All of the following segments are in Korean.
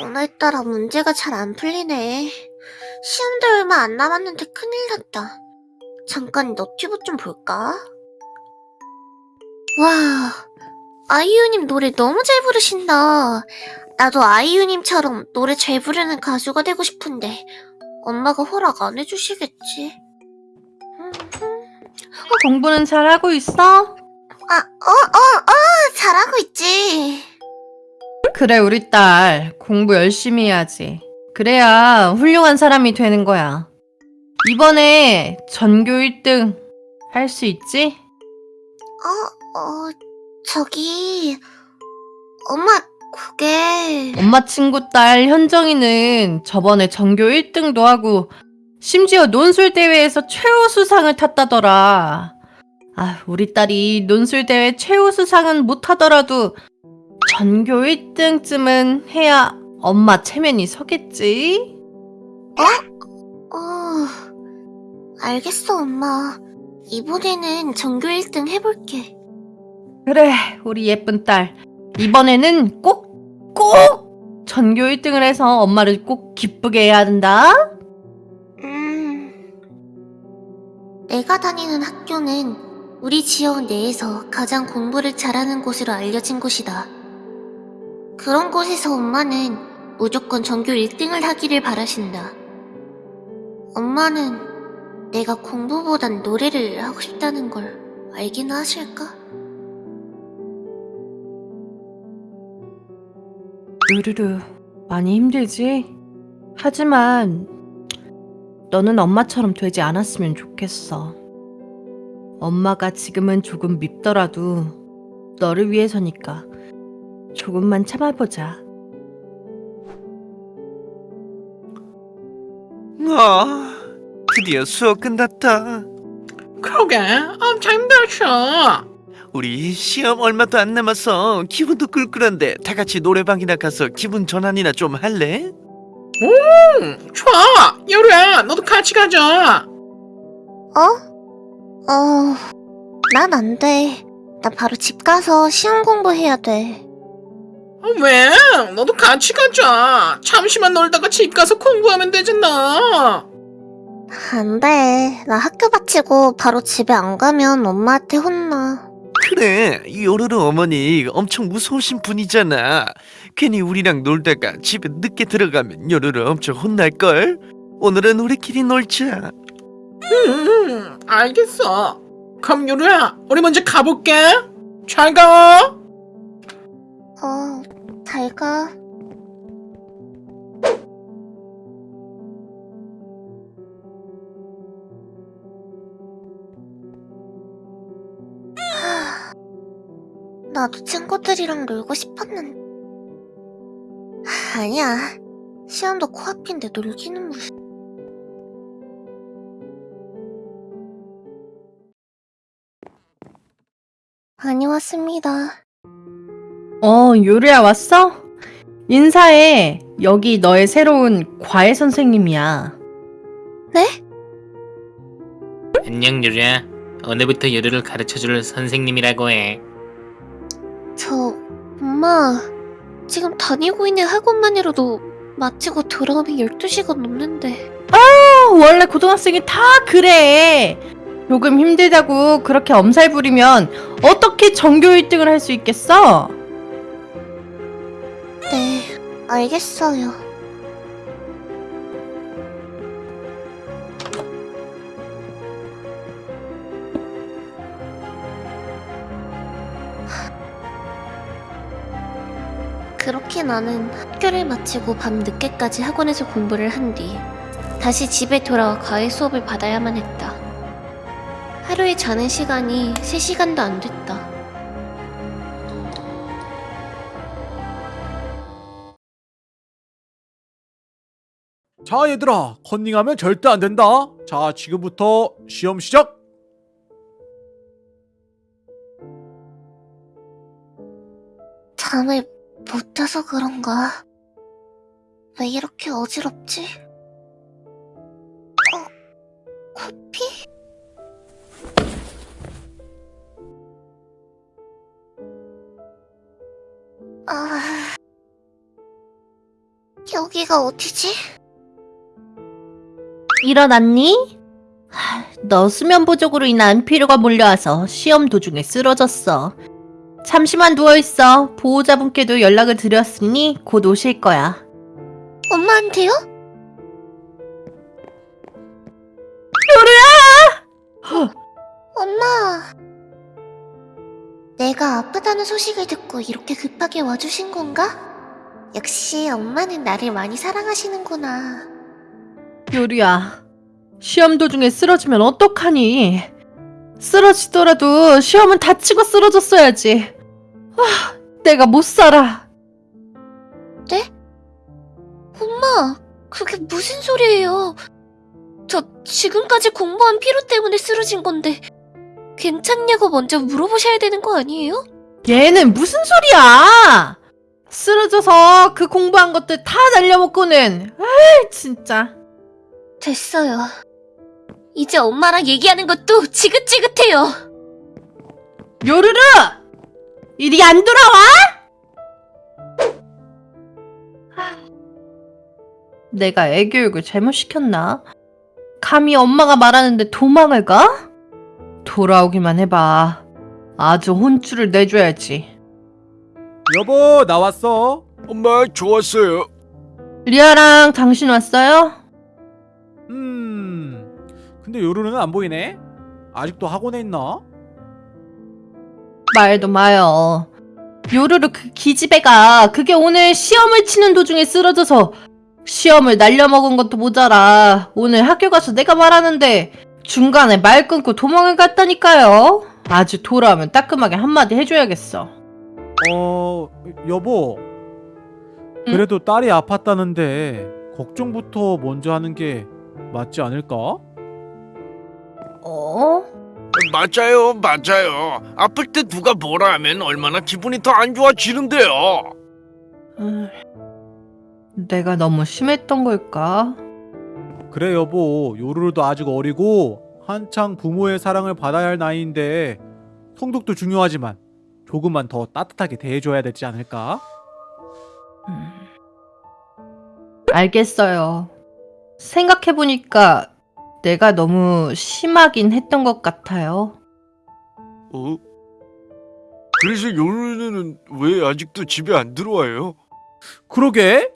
오늘따라 문제가 잘 안 풀리네. 시험도 얼마 안 남았는데 큰일 났다. 잠깐 너튜브 좀 볼까? 와, 아이유님 노래 너무 잘 부르신다. 나도 아이유님처럼 노래 잘 부르는 가수가 되고 싶은데 엄마가 허락 안 해주시겠지? 공부는 잘하고 있어? 아, 어, 어, 어, 잘하고 있지. 그래, 우리 딸. 공부 열심히 해야지. 그래야 훌륭한 사람이 되는 거야. 이번에 전교 1등 할 수 있지? 어, 어, 저기, 엄마, 그게, 엄마 친구 딸 현정이는 저번에 전교 1등도 하고 심지어 논술대회에서 최우수상을 탔다더라. 아, 우리 딸이 논술대회 최우수상은 못하더라도 전교 1등쯤은 해야 엄마 체면이 서겠지? 어, 알겠어, 엄마. 이번에는 전교 1등 해볼게. 그래, 우리 예쁜 딸. 이번에는 꼭, 꼭 전교 1등을 해서 엄마를 꼭 기쁘게 해야 한다. 음, 내가 다니는 학교는 우리 지역 내에서 가장 공부를 잘하는 곳으로 알려진 곳이다. 그런 곳에서 엄마는 무조건 전교 1등을 하기를 바라신다. 엄마는 내가 공부보단 노래를 하고 싶다는 걸 알기는 하실까? 으르르, 많이 힘들지? 하지만 너는 엄마처럼 되지 않았으면 좋겠어. 엄마가 지금은 조금 밉더라도 너를 위해서니까 조금만 참아보자. 아, 드디어 수업 끝났다. 그러게 엄청 힘들죠 우리 시험 얼마도 안 남아서 기분도 꿀꿀한데 다 같이 노래방이나 가서 기분 전환이나 좀 할래? 음, 좋아 여루야 너도 같이 가자 어? 어, 난 안 돼. 나 바로 집 가서 시험 공부해야 돼. 어, 왜? 너도 같이 가자 잠시만 놀다가 집 가서 공부하면 되잖아 안 돼. 나 학교 마치고 바로 집에 안 가면 엄마한테 혼나. 그래, 요르르 어머니 엄청 무서우신 분이잖아. 괜히 우리랑 놀다가 집에 늦게 들어가면 요르르 엄청 혼날걸? 오늘은 우리끼리 놀자. 음 알겠어 그럼 여루야 우리 먼저 가볼게 잘 가 어, 잘 가. 하, 나도 친구들이랑 놀고 싶었는데. 아니야. 시험도 코앞인데 놀기는 무슨. 다녀왔습니다. 어, 요리야 왔어? 인사해. 여기 너의 새로운 과외 선생님이야. 네? 안녕 유리야 오늘부터 요리를 가르쳐줄 선생님이라고 해 저, 엄마, 지금 다니고 있는 학원만이라도 마치고 돌아오면 12시간 넘는데. 어, 원래 고등학생이 다 그래. 조금 힘들다고 그렇게 엄살 부리면 어떻게 전교 1등을 할 수 있겠어? 네, 알겠어요. 그렇게 나는 학교를 마치고 밤 늦게까지 학원에서 공부를 한 뒤 다시 집에 돌아와 과외 수업을 받아야만 했다. 하루에 자는 시간이 3시간도 안 됐다. 자 얘들아 컨닝하면 절대 안 된다 자 지금부터 시험 시작 잠을 못 자서 그런가? 왜 이렇게 어지럽지? 어, 코피? 아, 여기가 어디지? 일어났니? 하, 너 수면 부족으로 인한 피로가 몰려와서 시험 도중에 쓰러졌어. 잠시만 누워있어. 보호자분께도 연락을 드렸으니 곧 오실 거야. 엄마한테요? 요루야! 엄마. 내가 아프다는 소식을 듣고 이렇게 급하게 와주신 건가? 역시 엄마는 나를 많이 사랑하시는구나. 요리야, 시험 도중에 쓰러지면 어떡하니? 쓰러지더라도 시험은 다치고 쓰러졌어야지. 아, 내가 못 살아. 엄마, 그게 무슨 소리예요? 저 지금까지 공부한 피로 때문에 쓰러진 건데 괜찮냐고 먼저 물어보셔야 되는 거 아니에요? 얘는 무슨 소리야? 쓰러져서 그 공부한 것들 다 날려먹고는. 아이, 진짜. 됐어요. 이제 엄마랑 얘기하는 것도 지긋지긋해요. 요르르! 이리 안 돌아와? 내가 애 교육을 잘못 시켰나? 감히 엄마가 말하는데 도망을 가? 돌아오기만 해봐. 아주 혼쭐을 내줘야지. 여보 나왔어. 엄마 좋았어요. 리아랑 당신 왔어요? 음. 근데 요루는 안 보이네. 아직도 학원에 있나? 말도 마요. 요르르 그 기집애가 그게 오늘 시험을 치는 도중에 쓰러져서 시험을 날려먹은 것도 모자라 오늘 학교 가서 내가 말하는데 중간에 말 끊고 도망을 갔다니까요. 아주 돌아오면 따끔하게 한마디 해줘야겠어. 어 여보. 그래도 딸이 아팠다는데 걱정부터 먼저 하는 게 맞지 않을까? 어? 맞아요, 맞아요. 아플 때 누가 뭐라 하면 얼마나 기분이 더 안 좋아지는데요. 음, 내가 너무 심했던 걸까? 그래 여보 요루루도 아직 어리고 한창 부모의 사랑을 받아야 할 나이인데 성독도 중요하지만 조금만 더 따뜻하게 대해줘야 되지 않을까? 음. 알겠어요. 생각해보니까 내가 너무 심하긴 했던 것 같아요. 어? 그래서 요르는 왜 아직도 집에 안 들어와요? 그러게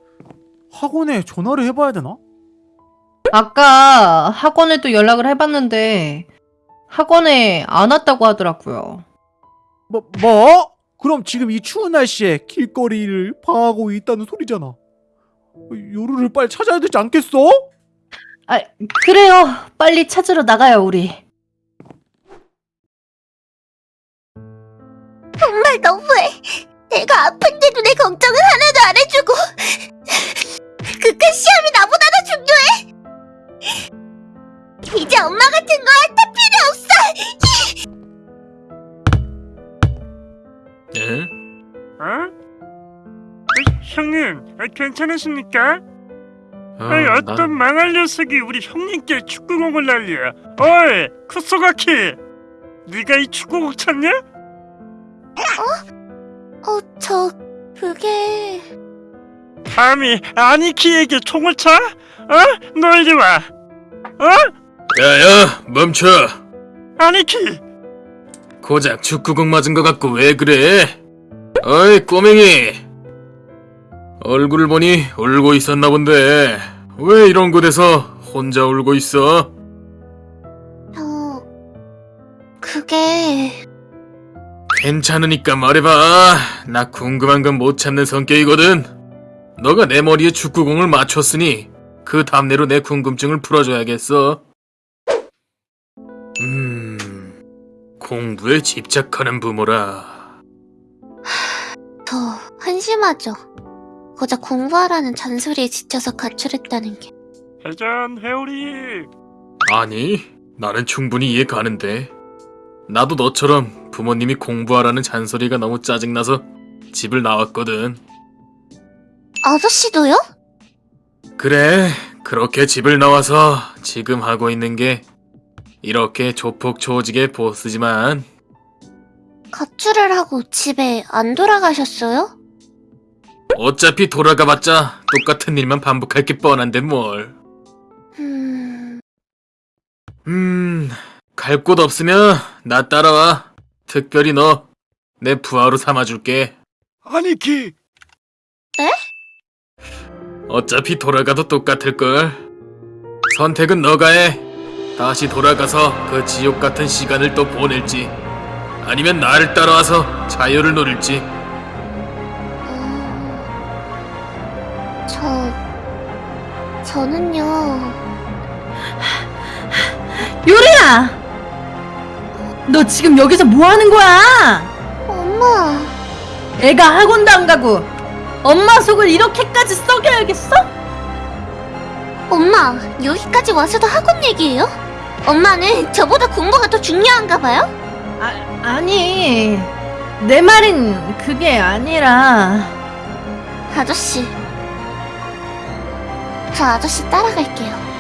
학원에 전화를 해봐야 되나? 아까 학원에도 연락을 해봤는데 학원에 안 왔다고 하더라고요. 뭐 뭐? 그럼 지금 이 추운 날씨에 길거리를 방하고 있다는 소리잖아. 요루를 빨리 찾아야 되지 않겠어? 아, 그래요. 빨리 찾으러 나가요, 우리. 정말 너무해. 내가 아픈데도 내 걱정은 하나도 안 해주고 그깟 시험이 나보다 더 중요해. 이제 엄마 같은 거할 필요 없어. 응? 어? 형님, 아, 괜찮으십니까? 어, 아이, 난- 어떤 망할 녀석이 우리 형님께 축구공을 날려. 어이, 쿠소가키! 네가 이 축구공 찾냐? 어, 저 그게 감히 아니키에게 총을 차? 어? 너 이리 와. 어? 야야 멈춰 아니키! 고작 축구공 맞은 것 같고 왜 그래 어이 꼬맹이 얼굴을 보니 울고 있었나 본데. 왜 이런 곳에서 혼자 울고 있어? 저 그게 괜찮으니까 말해봐. 나 궁금한 건 못 참는 성격이거든. 너가 내 머리에 축구공을 맞췄으니 그 답례로 내 궁금증을 풀어줘야겠어. 음... 공부에 집착하는 부모라. 더 한심하죠. 고작 공부하라는 잔소리에 지쳐서 가출했다는 게. 회전 회오리! 아니, 나는 충분히 이해 가는데. 나도 너처럼 부모님이 공부하라는 잔소리가 너무 짜증나서 집을 나왔거든. 아저씨도요? 그래, 그렇게 집을 나와서 지금 하고 있는 게 이렇게 조폭조직의 보스지만 가출을 하고 집에 안 돌아가셨어요? 어차피 돌아가봤자 똑같은 일만 반복할 게 뻔한데 뭘. 음... 음, 갈 곳 없으면 나 따라와. 특별히 너 내 부하로 삼아줄게. 아니키 어차피 돌아가도 똑같을걸. 선택은 너가 해. 다시 돌아가서 그 지옥 같은 시간을 또 보낼지. 아니면 나를 따라와서 자유를 누릴지. 저... 저는요... 요리야! 너 지금 여기서 뭐 하는 거야? 엄마... 애가 학원도 안 가고 엄마 속을 이렇게까지 썩여야겠어? 엄마, 여기까지 와서도 학원 얘기예요? 엄마는 저보다 공부가 더 중요한가 봐요? 아, 아니 내 말은 그게 아니라 아저씨. 저 아저씨 따라갈게요.